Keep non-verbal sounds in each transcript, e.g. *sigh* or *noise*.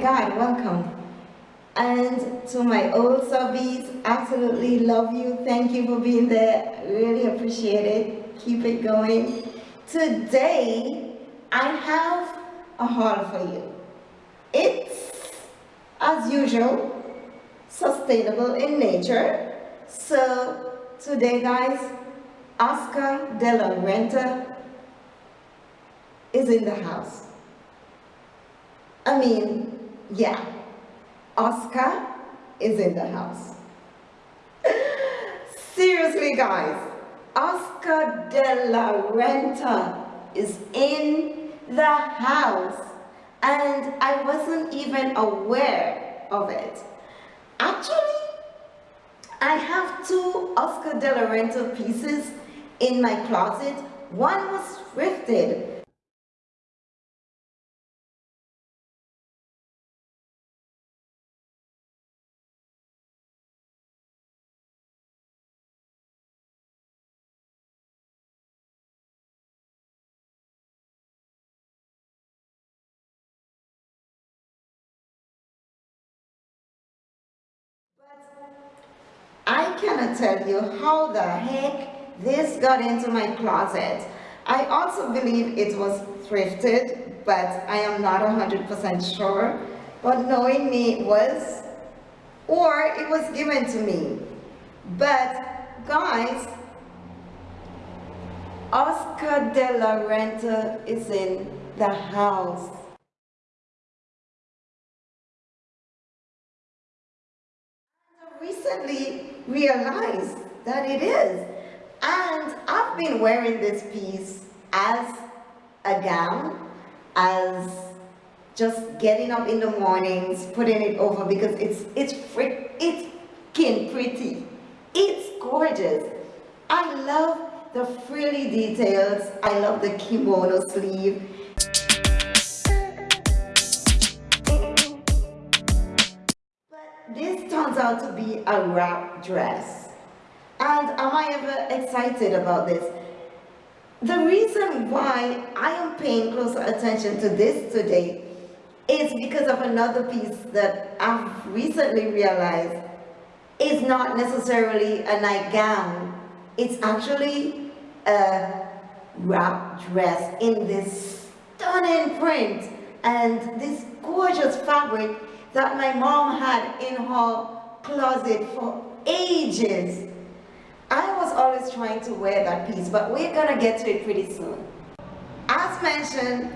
God, welcome. And to my old subbies, absolutely love you. Thank you for being there. Really appreciate it. Keep it going. Today, I have a haul for you. It's, as usual, sustainable in nature. So today, guys, Oscar de la Renta is in the house. I mean, yeah, Oscar is in the house. *laughs* Seriously, guys, Oscar de la Renta is in the house and I wasn't even aware of it. Actually, I have two Oscar de la Renta pieces in my closet. One was thrifted I cannot tell you how the heck this got into my closet. I also believe it was thrifted, but I am not 100% sure. But knowing me, was, or it was given to me. But guys, Oscar de la Renta is in the house. recently realized that it is. And I've been wearing this piece as a gown, as just getting up in the mornings, putting it over because it's it's frick, it's kin pretty. It's gorgeous. I love the frilly details. I love the kimono sleeve. This turns out to be a wrap dress. And am I ever excited about this? The reason why I am paying closer attention to this today is because of another piece that I've recently realized is not necessarily a nightgown. It's actually a wrap dress in this stunning print and this gorgeous fabric that my mom had in her closet for ages. I was always trying to wear that piece, but we're gonna get to it pretty soon. As mentioned,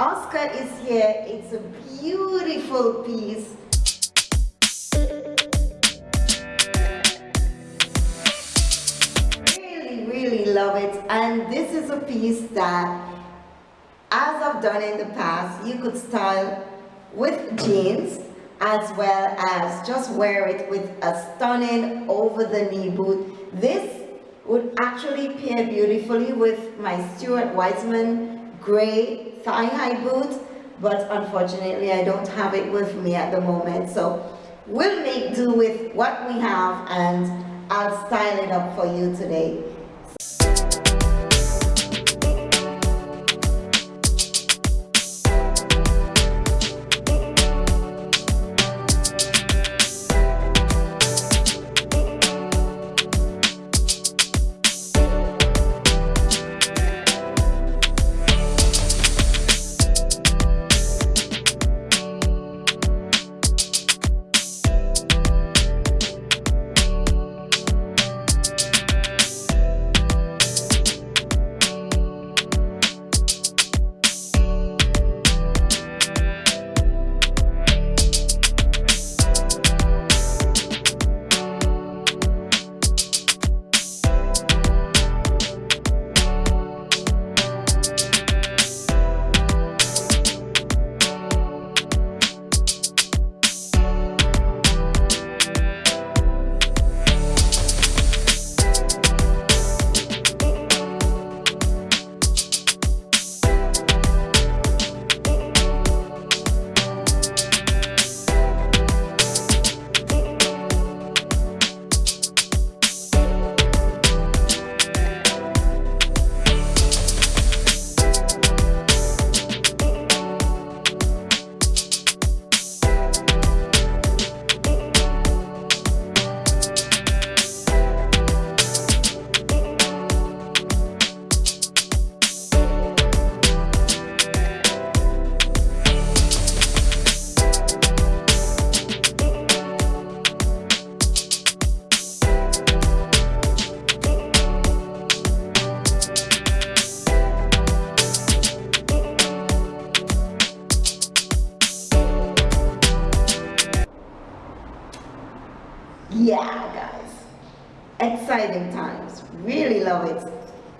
Oscar is here. It's a beautiful piece. Really, really love it. And this is a piece that, as I've done in the past, you could style with jeans as well as just wear it with a stunning over the knee boot. This would actually pair beautifully with my Stuart Weitzman gray thigh-high boot, but unfortunately I don't have it with me at the moment. So we'll make do with what we have and I'll style it up for you today.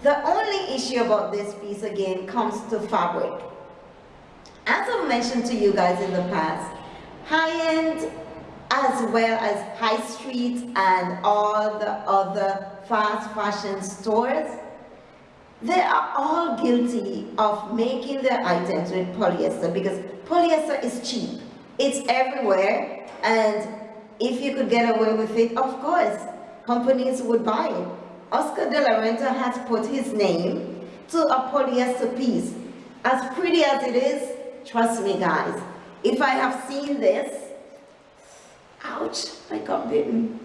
The only issue about this piece again comes to fabric. As I've mentioned to you guys in the past, high-end as well as high street and all the other fast fashion stores, they are all guilty of making their items with polyester because polyester is cheap. It's everywhere and if you could get away with it, of course, companies would buy it. Oscar de la Renta has put his name to a polyester piece. As pretty as it is, trust me guys, if I have seen this, ouch, I got bitten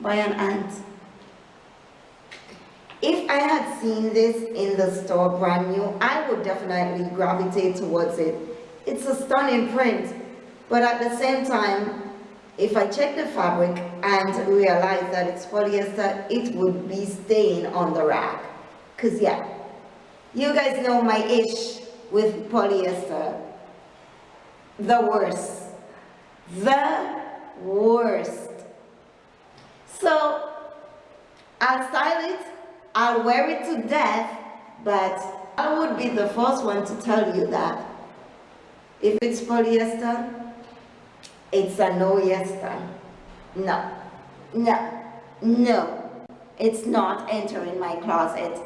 by an ant. If I had seen this in the store brand new, I would definitely gravitate towards it. It's a stunning print, but at the same time, if I check the fabric and realize that it's polyester, it would be staying on the rack. Cause yeah, you guys know my ish with polyester. The worst. The worst. So, I'll style it, I'll wear it to death, but I would be the first one to tell you that if it's polyester, it's a no yes time. No, no, no. It's not entering my closet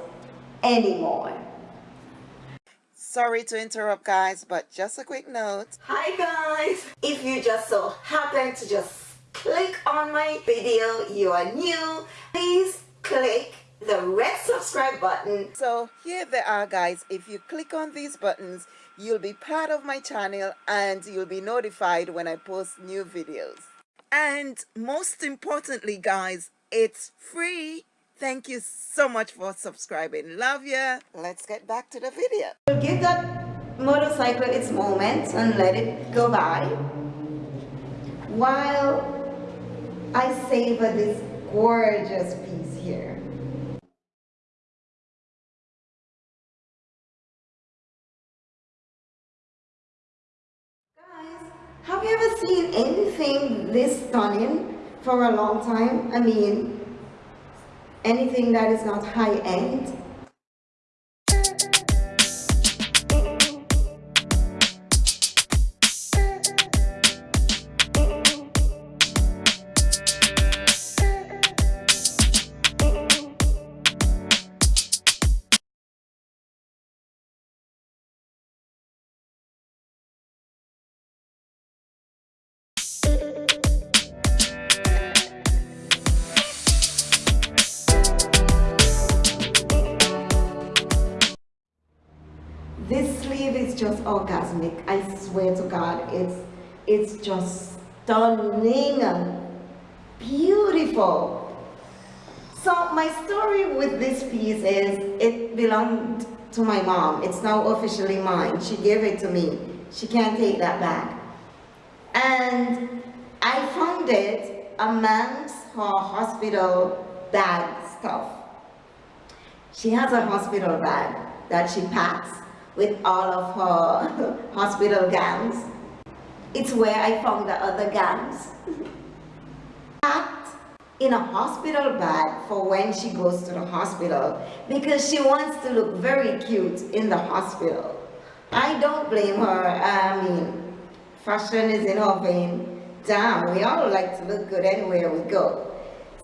anymore. Sorry to interrupt guys, but just a quick note. Hi guys! If you just so happen to just click on my video, you are new, please click the red subscribe button. So here they are guys, if you click on these buttons, you'll be part of my channel and you'll be notified when I post new videos. And most importantly guys, it's free. Thank you so much for subscribing. Love ya. Let's get back to the video. Give that motorcycle its moment and let it go by while I savor this gorgeous piece here. Seen anything this stunning for a long time? I mean, anything that is not high-end? This sleeve is just orgasmic. I swear to God, it's it's just stunning, beautiful. So my story with this piece is it belonged to my mom. It's now officially mine. She gave it to me. She can't take that back. And I found it amongst her hospital bag stuff. She has a hospital bag that she packs with all of her *laughs* hospital gowns. It's where I found the other gowns. Packed in a hospital bag for when she goes to the hospital because she wants to look very cute in the hospital. I don't blame her. I mean, fashion is in her vein. Damn, we all like to look good anywhere we go.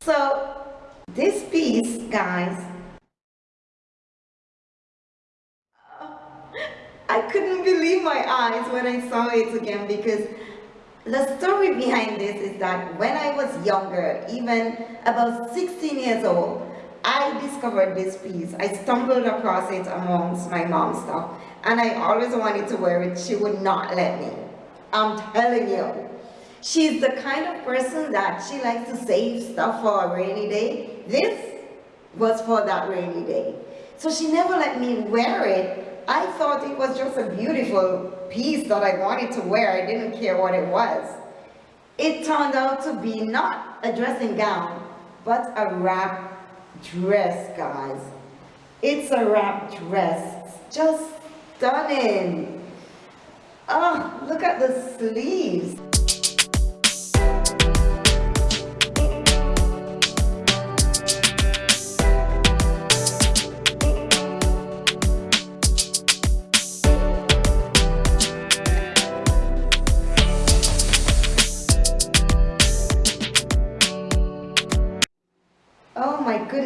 So this piece, guys, I couldn't believe my eyes when I saw it again because the story behind this is that when I was younger, even about 16 years old, I discovered this piece. I stumbled across it amongst my mom's stuff and I always wanted to wear it. She would not let me. I'm telling you. She's the kind of person that she likes to save stuff for a rainy day. This was for that rainy day. So she never let me wear it I thought it was just a beautiful piece that I wanted to wear. I didn't care what it was. It turned out to be not a dressing gown, but a wrap dress, guys. It's a wrap dress. Just stunning. Oh, look at the sleeves.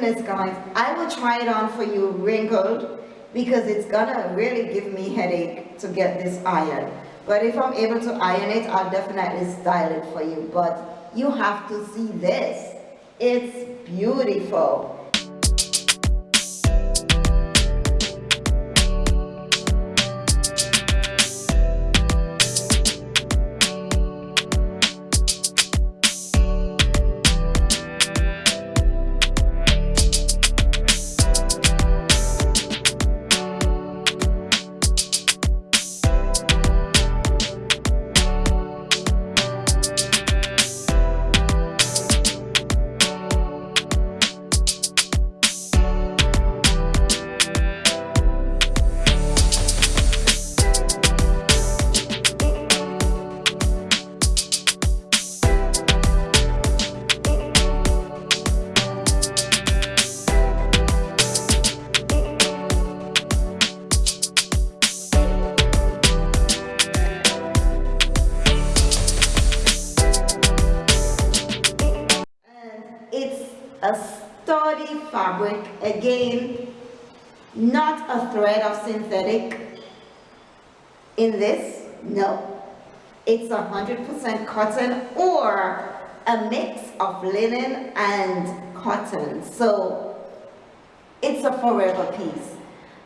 Goodness, guys. I will try it on for you wrinkled because it's gonna really give me headache to get this iron. But if I'm able to iron it, I'll definitely style it for you. But you have to see this. It's beautiful. A sturdy fabric, again, not a thread of synthetic in this, no. It's 100% cotton or a mix of linen and cotton. So it's a forever piece.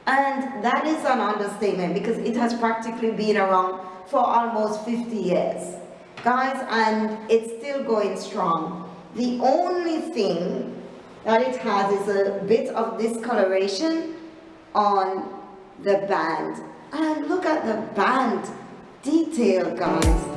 And that is an understatement because it has practically been around for almost 50 years. Guys, and it's still going strong. The only thing that it has is a bit of discoloration on the band. And look at the band detail, guys.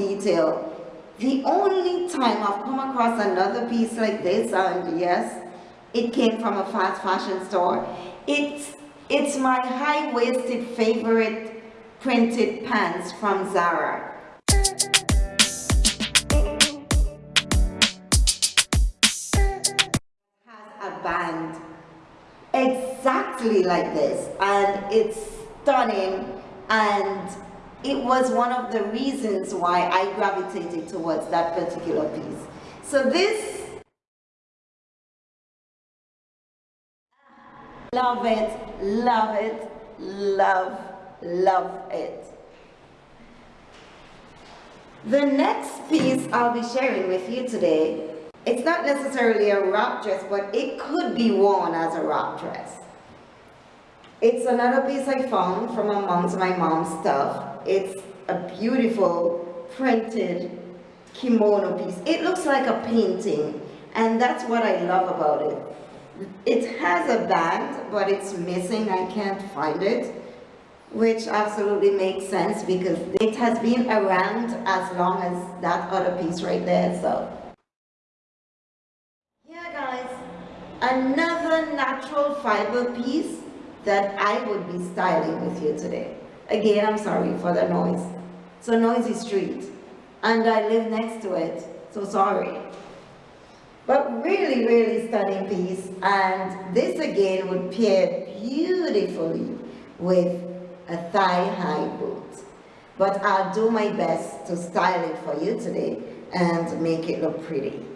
Detail. The only time I've come across another piece like this, and yes, it came from a fast fashion store. It's, it's my high-waisted favorite printed pants from Zara. Has a band exactly like this and it's stunning and it was one of the reasons why I gravitated towards that particular piece. So this, love it, love it, love, love it. The next piece I'll be sharing with you today it's not necessarily a wrap dress, but it could be worn as a wrap dress. It's another piece I found from amongst my mom's stuff. It's a beautiful printed kimono piece. It looks like a painting, and that's what I love about it. It has a band, but it's missing. I can't find it, which absolutely makes sense because it has been around as long as that other piece right there. So yeah guys, another natural fiber piece that I would be styling with you today. Again, I'm sorry for the noise. It's a noisy street and I live next to it, so sorry. But really, really stunning piece and this again would pair beautifully with a thigh-high boot. But I'll do my best to style it for you today and make it look pretty.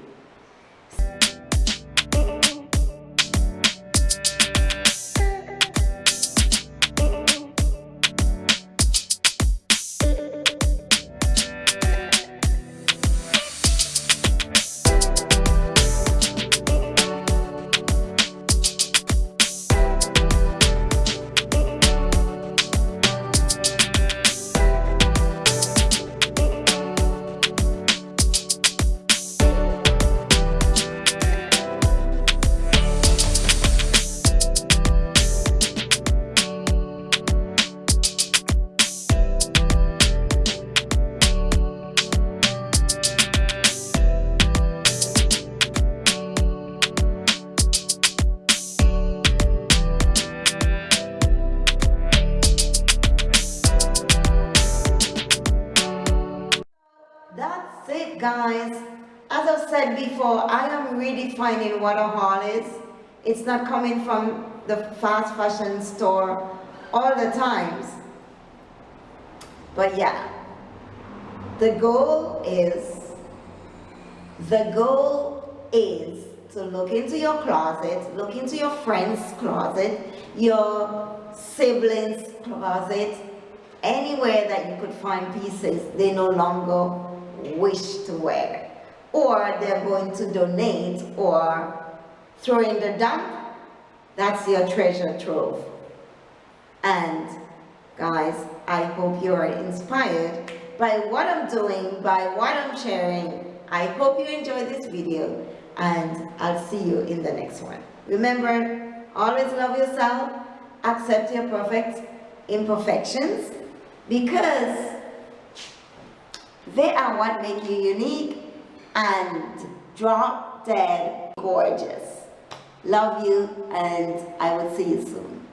What a haul is. It's not coming from the fast fashion store all the times. But yeah, the goal is, the goal is to look into your closet, look into your friend's closet, your siblings' closet, anywhere that you could find pieces they no longer wish to wear. Or they're going to donate or throw in the dump. That's your treasure trove. And guys, I hope you are inspired by what I'm doing, by what I'm sharing. I hope you enjoyed this video and I'll see you in the next one. Remember, always love yourself, accept your perfect imperfections because they are what make you unique and drop dead gorgeous. Love you and I will see you soon.